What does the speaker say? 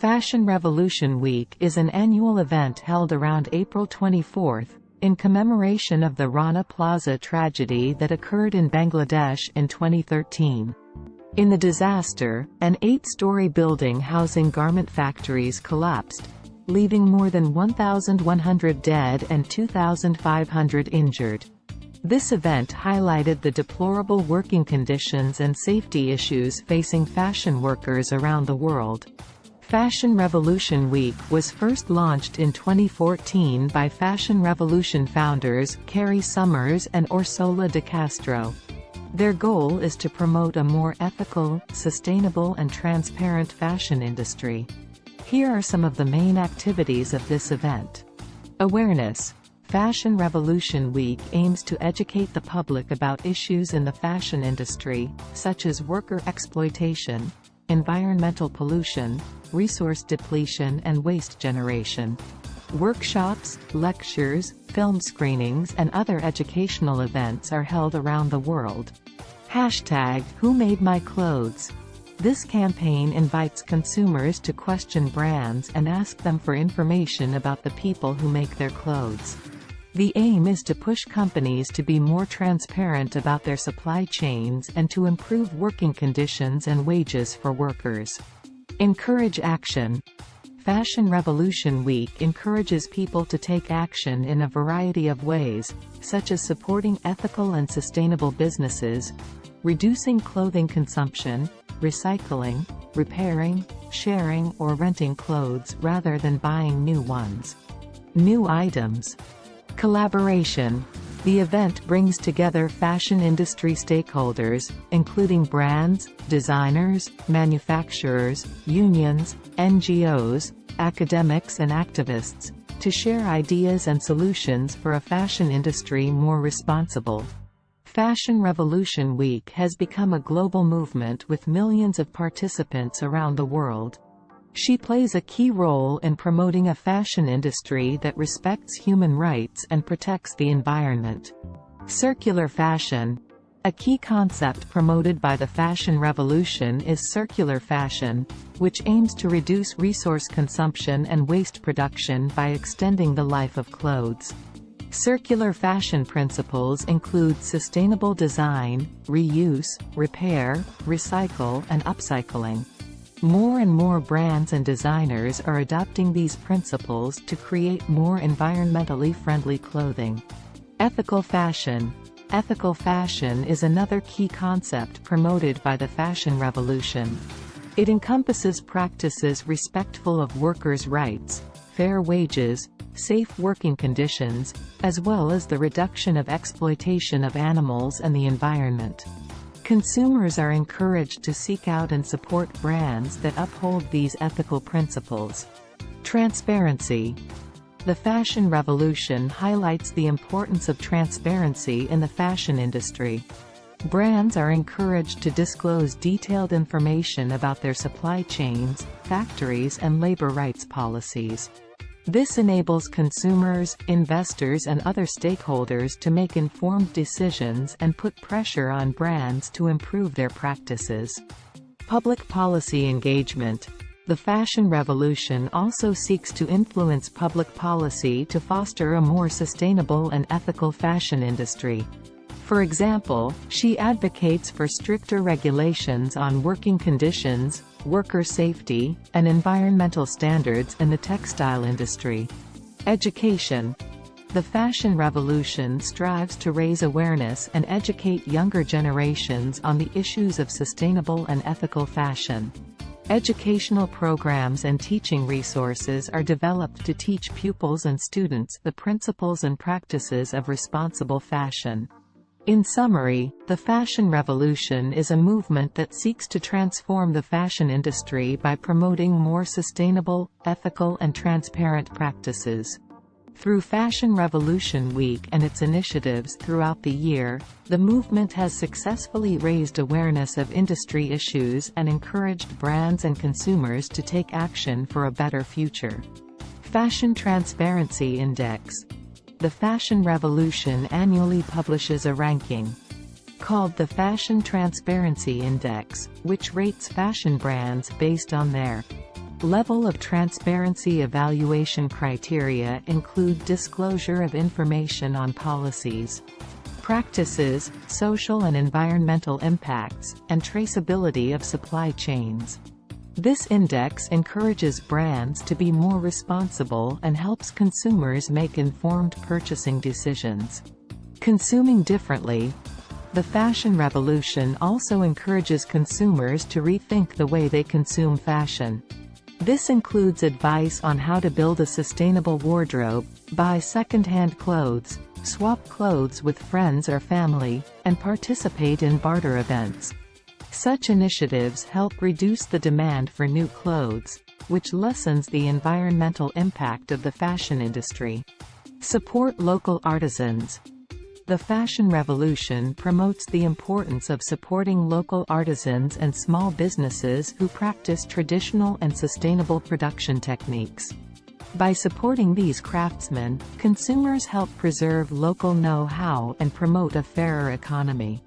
Fashion Revolution Week is an annual event held around April 24, in commemoration of the Rana Plaza tragedy that occurred in Bangladesh in 2013. In the disaster, an eight-story building housing garment factories collapsed, leaving more than 1,100 dead and 2,500 injured. This event highlighted the deplorable working conditions and safety issues facing fashion workers around the world. Fashion Revolution Week was first launched in 2014 by Fashion Revolution founders, Carry Somers and Orsola de Castro. Their goal is to promote a more ethical, sustainable and transparent fashion industry. Here are some of the main activities of this event. Awareness. Fashion Revolution Week aims to educate the public about issues in the fashion industry, such as worker exploitation, environmental pollution, resource depletion and waste generation. Workshops, lectures, film screenings and other educational events are held around the world. Hashtag Who Made My Clothes this campaign invites consumers to question brands and ask them for information about the people who make their clothes. The aim is to push companies to be more transparent about their supply chains and to improve working conditions and wages for workers. Encourage action. Fashion Revolution Week encourages people to take action in a variety of ways, such as supporting ethical and sustainable businesses, reducing clothing consumption, recycling, repairing, sharing or renting clothes rather than buying new ones. New items. Collaboration. The event brings together fashion industry stakeholders, including brands, designers, manufacturers, unions, NGOs, academics and activists, to share ideas and solutions for a fashion industry more responsible, Fashion Revolution Week has become a global movement with millions of participants around the world. She plays a key role in promoting a fashion industry that respects human rights and protects the environment. Circular fashion. A key concept promoted by the fashion revolution is circular fashion, which aims to reduce resource consumption and waste production by extending the life of clothes. Circular fashion principles include sustainable design, reuse, repair, recycle and upcycling. More and more brands and designers are adopting these principles to create more environmentally friendly clothing. Ethical fashion. Ethical fashion is another key concept promoted by the fashion revolution. It encompasses practices respectful of workers' rights, fair wages, safe working conditions, as well as the reduction of exploitation of animals and the environment. Consumers are encouraged to seek out and support brands that uphold these ethical principles. Transparency. The fashion revolution highlights the importance of transparency in the fashion industry. Brands are encouraged to disclose detailed information about their supply chains, factories and labor rights policies. This enables consumers, investors and other stakeholders to make informed decisions and put pressure on brands to improve their practices. Public policy engagement. The fashion revolution also seeks to influence public policy to foster a more sustainable and ethical fashion industry. For example, she advocates for stricter regulations on working conditions, worker safety, and environmental standards in the textile industry. Education. The fashion revolution strives to raise awareness and educate younger generations on the issues of sustainable and ethical fashion. Educational programs and teaching resources are developed to teach pupils and students the principles and practices of responsible fashion. In summary, the fashion revolution is a movement that seeks to transform the fashion industry by promoting more sustainable, ethical and transparent practices. Through Fashion Revolution Week and its initiatives throughout the year, the movement has successfully raised awareness of industry issues and encouraged brands and consumers to take action for a better future. Fashion Transparency Index the Fashion Revolution annually publishes a ranking called the Fashion Transparency Index, which rates fashion brands based on their Level of transparency evaluation criteria include disclosure of information on policies, practices, social and environmental impacts, and traceability of supply chains. This index encourages brands to be more responsible and helps consumers make informed purchasing decisions. Consuming differently, the fashion revolution also encourages consumers to rethink the way they consume fashion. This includes advice on how to build a sustainable wardrobe, buy second-hand clothes, swap clothes with friends or family, and participate in barter events. Such initiatives help reduce the demand for new clothes, which lessens the environmental impact of the fashion industry. Support local artisans. The fashion revolution promotes the importance of supporting local artisans and small businesses who practice traditional and sustainable production techniques. By supporting these craftsmen, consumers help preserve local know-how and promote a fairer economy.